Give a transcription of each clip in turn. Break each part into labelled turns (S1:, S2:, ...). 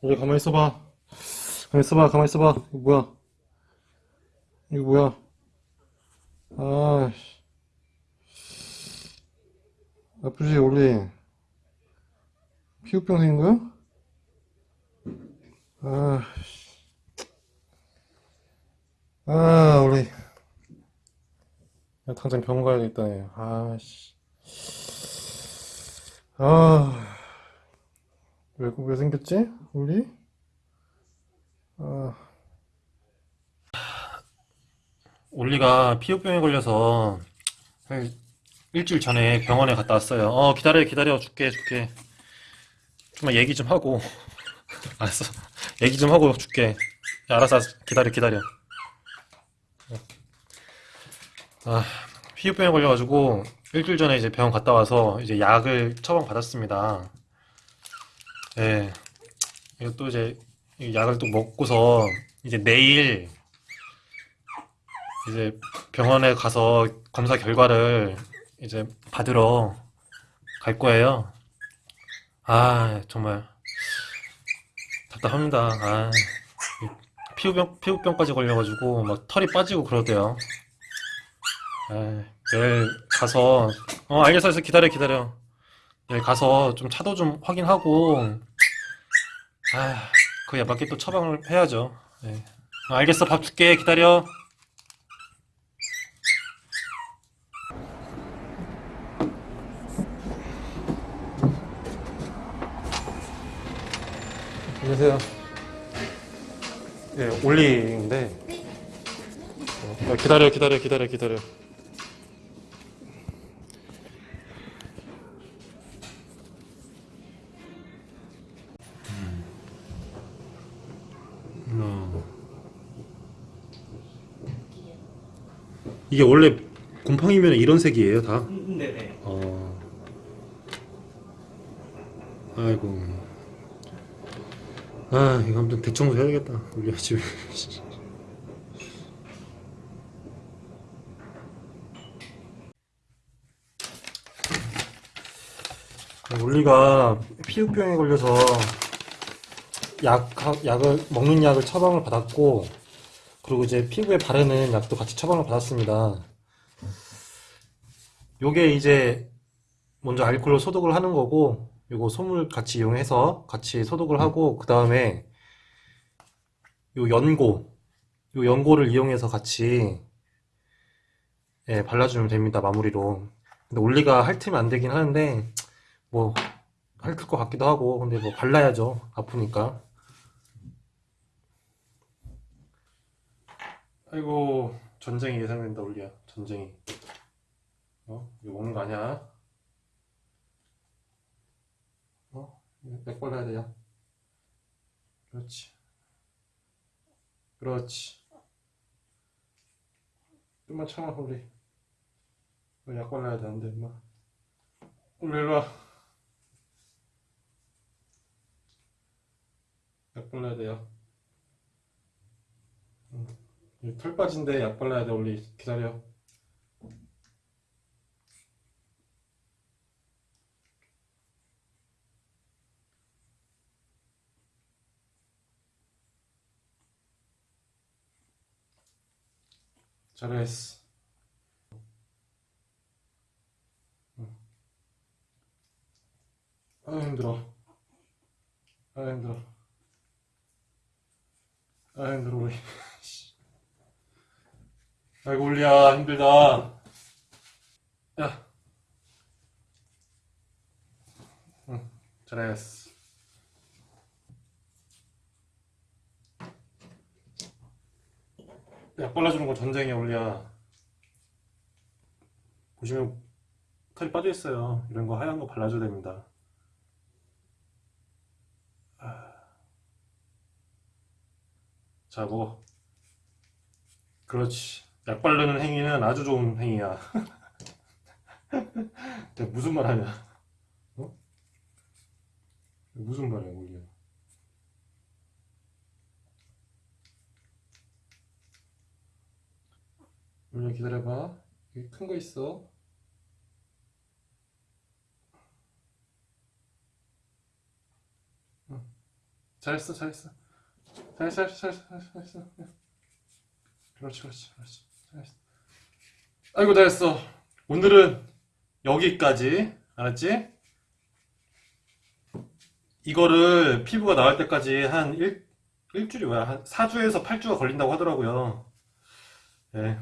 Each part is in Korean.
S1: 우리 가만히 있어봐. 가만히 있어봐. 가만히 있어봐. 이거 뭐야? 이거 뭐야? 아, 아프지, 원래. 피부병 생긴 거야? 아, 아, 우리. 야, 당장 병원 가야겠다, 얘. 아, 씨. 아, 왜, 왜 생겼지? 우리? 아. 올리가 피부병에 걸려서 한 일주일 전에 병원에 갔다 왔어요. 어, 기다려, 기다려. 줄게, 줄게. 좀만 얘기 좀 하고. 알았어. 얘기 좀 하고 줄게. 야, 알았어, 알았어. 기다려, 기다려. 아, 피부병에 걸려가지고 일주일 전에 이제 병원 갔다 와서 이제 약을 처방 받았습니다. 예. 또 이제 이 약을 또 먹고서 이제 내일 이제 병원에 가서 검사 결과를 이제 받으러 갈 거예요. 아, 정말 답답합니다. 아, 이 피부병, 피부병까지 걸려가지고 막 털이 빠지고 그러대요. 아, 내일 가서, 어, 알겠어, 알겠어. 기다려, 기다려. 내일 가서 좀 차도 좀 확인하고, 아, 그에 맞게 또 처방을 해야죠. 예. 어, 알겠어, 밥 줄게. 기다려. 안녕하세요. 예, 올리인데. 어, 기다려, 기다려, 기다려, 기다려. 어. 이게 원래 곰팡이면 이런 색이에요, 다?
S2: 네네.
S1: 어. 아이고. 아, 이거 아무튼 대청소 해야겠다. 우리 집에. 울리가 피부병에 걸려서 약, 약을, 먹는 약을 처방을 받았고, 그리고 이제 피부에 바르는 약도 같이 처방을 받았습니다. 요게 이제 먼저 알코올로 소독을 하는 거고, 요거 솜을 같이 이용해서 같이 소독을 하고, 그 다음에 요 연고, 요 연고를 이용해서 같이 예, 발라주면 됩니다, 마무리로. 근데 올리가 핥으면 안 되긴 하는데, 뭐, 핥을 것 같기도 하고, 근데 뭐 발라야죠, 아프니까. 아이고, 전쟁이 예상된다, 올리야. 전쟁이. 어? 이거 먹는 거 아니야? 어? 약 발라야 돼, 약. 그렇지. 그렇지. 좀만 참아, 우리. 너약 발라야 돼, 임마. 올리, 일로 와. 약 발라야 돼, 약. 응. 이털 빠진데 약 발라야 돼, 올리. 기다려. 잘했어. 응. 아, 힘들어. 아, 힘들어. 아, 힘들어, 우리. 아이고, 올리야, 힘들다. 야. 응, 잘했어. 약 발라주는 건 전쟁이야, 올리야. 보시면 털이 빠져 있어요. 이런 거 하얀 거 발라줘야 됩니다. 자, 먹어. 그렇지. 약 바르는 행위는 아주 좋은 행위야. 무슨 말 하냐? 어? 무슨 말이야 이게 물론 기다려봐. 여기 큰 거 있어. 잘했어 잘했어. 잘했어 잘했어 잘했어 잘했어. 그렇지 그렇지 그렇지. 아이고 잘했어 오늘은 여기까지 알았지? 이거를 피부가 나올 때까지 한 일, 일주일이 뭐야 한 4주에서 8주가 걸린다고 하더라고요 예.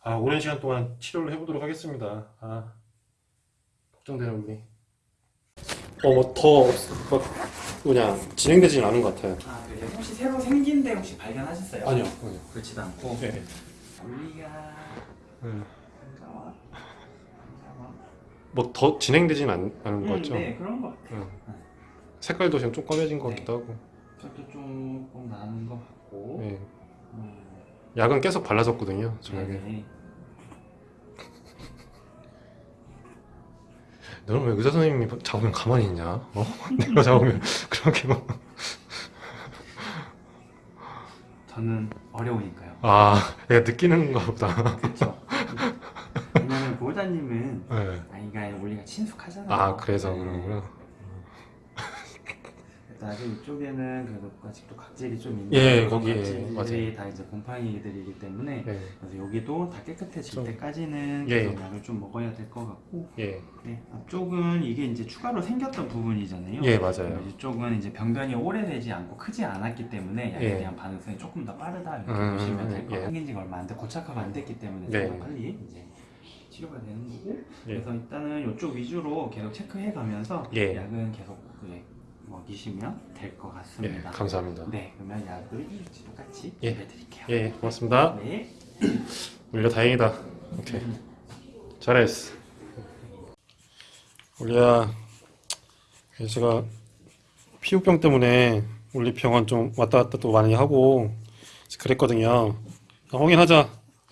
S1: 아 오랜 시간 동안 치료를 해보도록 하겠습니다 아 걱정되는 우리 어뭐더 뭐냐 진행되지는 않은 것 같아요
S2: 아 그래요? 혹시 새로 생긴 데 혹시 발견하셨어요?
S1: 아니요 아니요
S2: 그렇지도 않고
S1: 네.
S2: 우리가
S1: 음.
S2: 잠깐만 잠깐만
S1: 뭐 더 진행되진 않, 않은 것
S2: 음,
S1: 같죠?
S2: 네 그런 것 같아요
S1: 응. 색깔도 지금 좀 검해진 것
S2: 네.
S1: 같기도 하고
S2: 저도 조금 나는 것 같고
S1: 예.
S2: 음,
S1: 약은 계속 발라줬거든요 저녁에
S2: 네.
S1: 너는 왜 의사 선생님이 잡으면 가만히 있냐? 어? 내가 잡으면 그렇게 막...
S2: 저는 어려우니까요
S1: 아 내가 느끼는가 보다
S2: 그렇죠 왜냐면 보호자님은
S1: 네.
S2: 아이가 원리가 친숙하잖아요
S1: 아 그래서
S2: 네.
S1: 그런구나
S2: 아직 이쪽에는 그래도 아직도 각질이 좀 있는
S1: 예, 거기에,
S2: 각질들이. 다 이제 곰팡이들이기 때문에
S1: 예.
S2: 그래서 여기도 다 깨끗해질
S1: 좀-
S2: 때까지는
S1: 예.
S2: 계속 약을 좀 먹어야 될 것 같고
S1: 예.
S2: 네, 앞쪽은 이게 이제 추가로 생겼던 부분이잖아요.
S1: 예 맞아요
S2: 이쪽은 이제 병변이 오래되지 않고 크지 않았기 때문에 약에
S1: 예.
S2: 대한 반응성이 조금 더 빠르다 이렇게
S1: 음,
S2: 보시면 될것
S1: 예.
S2: 같아요. 생긴 지가 얼마 안 돼, 고착화가 안 됐기 때문에
S1: 네.
S2: 빨리 이제 치료가 되는 거고
S1: 예.
S2: 그래서 일단은 이쪽 위주로 계속 체크해 가면서
S1: 예.
S2: 약은 계속 그 먹이시면
S1: 될것예
S2: 같습니다.
S1: 감사합니다
S2: 네, 그러면 약을 똑같이
S1: 예.
S2: 드릴게요.
S1: 예 고맙습니다
S2: 네.
S1: 울려 다행이다 오케이 잘했어 울리야 제가 피부병 때문에 울리 병원 좀 왔다 갔다 또 많이 하고 그랬거든요 확인하자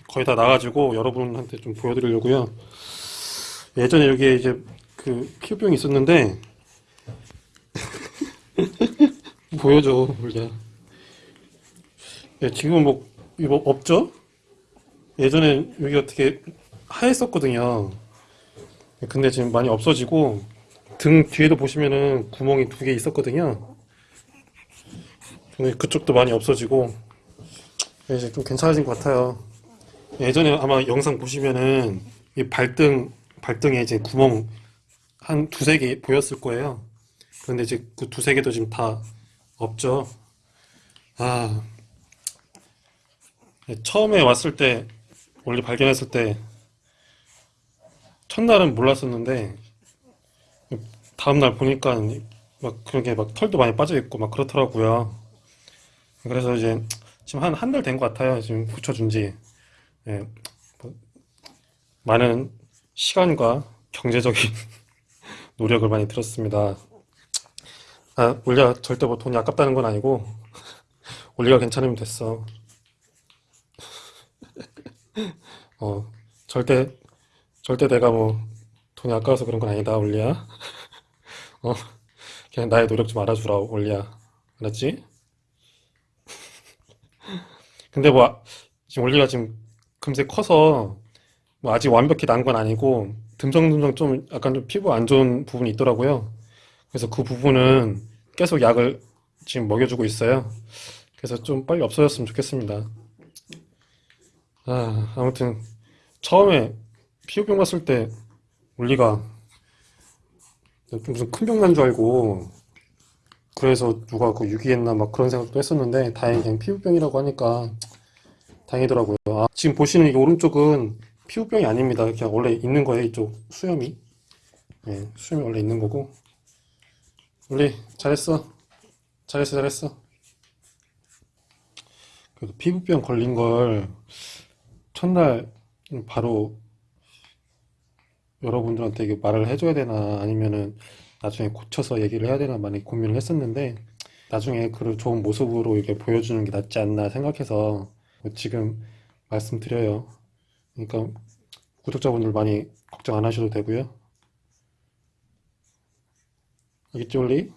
S1: 거의 다 나가지고 여러분한테 좀 보여드리려고요 예전에 여기에 이제 그 피부병이 있었는데 보여줘 울리야 예, 지금은 뭐 이거 없죠? 예전에 여기 어떻게 하였었거든요. 근데 지금 많이 없어지고 등 뒤에도 보시면은 구멍이 두 개 있었거든요. 근데 그쪽도 많이 없어지고 이제 좀 괜찮아진 것 같아요. 예전에 아마 영상 보시면은 이 발등 발등에 이제 구멍 한 두세 개 보였을 거예요. 그런데 이제 그 두세 개도 지금 다 없죠. 아 처음에 왔을 때 원래 발견했을 때 첫날은 몰랐었는데 다음날 보니까 막 그렇게 막 털도 많이 빠져 있고 막 그렇더라고요. 그래서 이제 지금 한 한 달 된 것 같아요. 지금 붙여준 지 예, 뭐 많은 시간과 경제적인 노력을 많이 들었습니다. 아, 올리가 절대 뭐 돈이 아깝다는 건 아니고 올리가 괜찮으면 됐어. 어, 절대, 절대 내가 뭐, 돈이 아까워서 그런 건 아니다, 올리야. 어, 그냥 나의 노력 좀 알아주라, 올리야. 알았지? 근데 뭐, 아- 지금 올리가 지금 금세 커서, 뭐, 아직 완벽히 난 건 아니고, 듬성듬성 좀, 약간 좀 피부 안 좋은 부분이 있더라고요. 그래서 그 부분은 계속 약을 지금 먹여주고 있어요. 그래서 좀 빨리 없어졌으면 좋겠습니다. 아, 아무튼 처음에 피부병 갔을 때 울리가 무슨 큰 병 난 줄 알고 그래서 누가 그 유기했나 막 그런 생각도 했었는데 다행히 그냥 피부병이라고 하니까 다행이더라고요. 아, 지금 보시는 이 오른쪽은 피부병이 아닙니다. 그냥 원래 있는 거예요. 이쪽 수염이. 네, 수염이 원래 있는 거고. 울리 잘했어. 잘했어, 잘했어. 그래도 피부병 걸린 걸 첫날 바로 여러분들한테 이게 말을 해줘야 되나 아니면은 나중에 고쳐서 얘기를 해야 되나 많이 고민을 했었는데 나중에 그 좋은 모습으로 이렇게 보여주는 게 낫지 않나 생각해서 지금 말씀드려요. 그러니까 구독자분들 많이 걱정 안 하셔도 되고요. 알겠지, 올리?